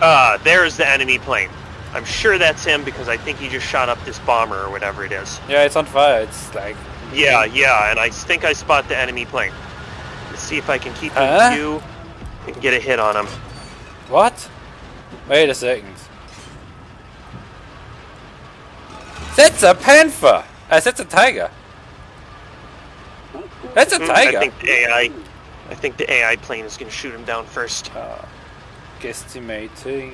Uh, there's the enemy plane. I'm sure that's him because I think he just shot up this bomber or whatever it is. Yeah, it's on fire. It's like Yeah, yeah, and I think I spot the enemy plane. Let's see if I can keep Huh? in view and get a hit on him. what? Wait a second. That's a panther. Uh, that's a tiger. That's a Hmm, tiger. I think the AI. I think the AI plane is going to shoot him down first. Uh, guesstimating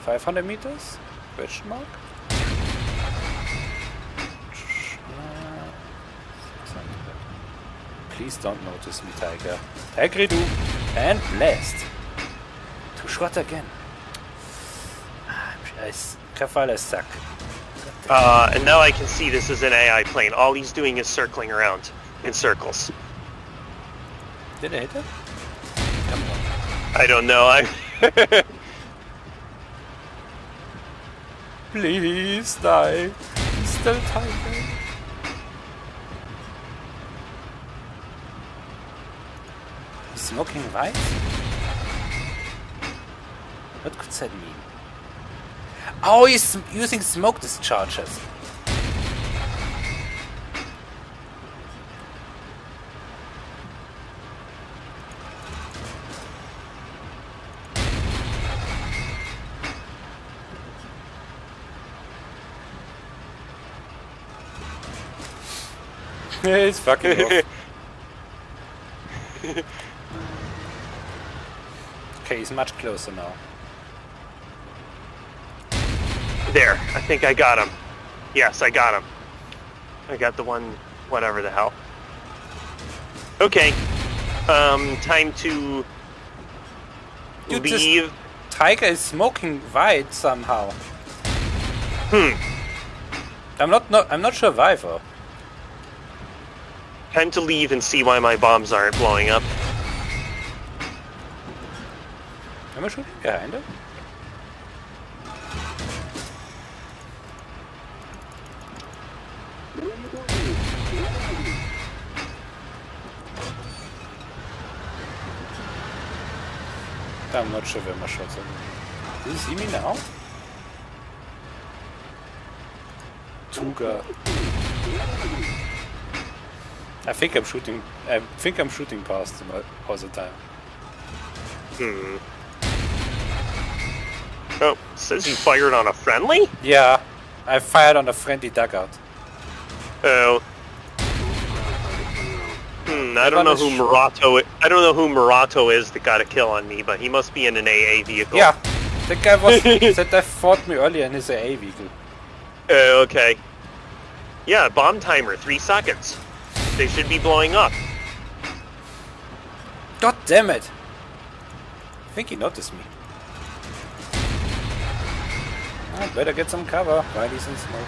500 meters? Question mark? Please don't notice me, Tiger. Tiger do. And blast. To shot again. Ah, I Rafale suck. Uh, and now I can see this is an AI plane. All he's doing is circling around in circles. Did I hit him? Come on. I don't know. I. Please die. Still Tiger. Smoking white? What could that mean? Oh, he's using smoke discharges. He's fucking off. Okay, he's much closer now. there. I think I got him. Yes, I got him. I got the one. Whatever the hell. Okay. Um, time to Dude, leave. Tiger is smoking white somehow. Hmm. I'm not, not I'm not sure why though. Time to leave and see why my bombs aren't blowing up. Am I shooting behind him? I'm not sure where my shots are. Do you see me now? Tuga. I think I'm shooting. I think I'm shooting past him all- all the time. Hmm. Oh, says you fired on a friendly? Yeah, I fired on a friendly dugout. Oh. Hmm, I don't know who is. Murato i- I don't know who Murato is that got a kill on me, but he must be in an AA vehicle. Yeah, the guy was that guy fought me earlier in his AA vehicle. Oh, okay. Yeah, bomb timer, three seconds. They should be blowing up. God damn it! I think he noticed me. I better get some cover while he's in smoke.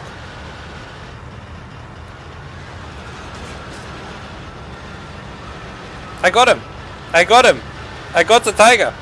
I got him! I got him! I got the tiger!